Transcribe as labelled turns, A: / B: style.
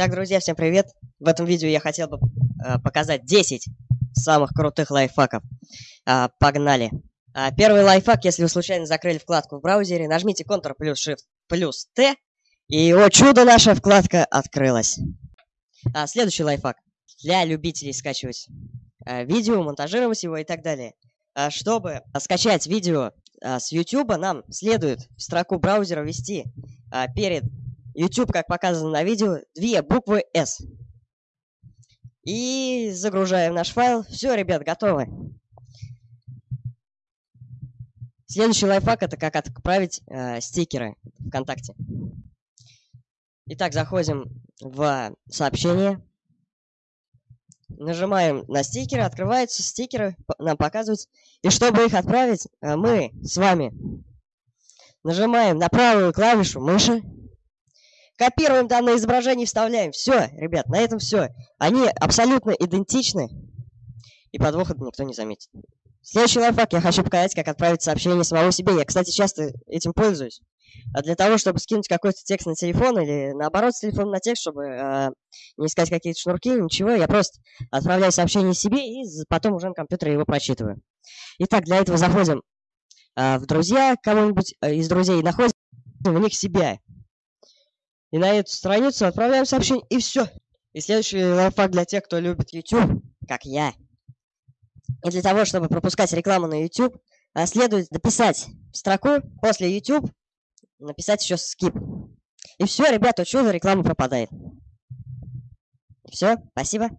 A: Итак, друзья, всем привет! В этом видео я хотел бы э, показать 10 самых крутых лайфхаков. Э, погнали! Э, первый лайфхак, если вы случайно закрыли вкладку в браузере, нажмите Ctrl плюс Shift плюс T, и, о чудо, наша вкладка открылась. А, следующий лайфхак. Для любителей скачивать э, видео, монтажировать его и так далее. А, чтобы скачать видео с YouTube, нам следует в строку браузера ввести перед YouTube, как показано на видео, две буквы S. И загружаем наш файл. Все, ребят, готовы. Следующий лайфхак это как отправить э, стикеры ВКонтакте. Итак, заходим в сообщение. Нажимаем на стикеры, открываются стикеры, нам показывают. И чтобы их отправить, э, мы с вами нажимаем на правую клавишу мыши Копируем данное изображение и вставляем. Все, ребят, на этом все. Они абсолютно идентичны. И подвоха никто не заметит. Следующий лайфхак я хочу показать, как отправить сообщение самому себе. Я, кстати, часто этим пользуюсь. А для того, чтобы скинуть какой-то текст на телефон или наоборот с телефона на текст, чтобы э, не искать какие-то шнурки, ничего, я просто отправляю сообщение себе и потом уже на компьютере его прочитываю. Итак, для этого заходим э, в друзья, кого-нибудь э, из друзей, находим в них себя. И на эту страницу отправляем сообщение, и все. И следующий лайфхак для тех, кто любит YouTube, как я. И для того, чтобы пропускать рекламу на YouTube, а, следует дописать строку после YouTube, написать еще skip. И все, ребята, чудо, реклама пропадает. Все, спасибо.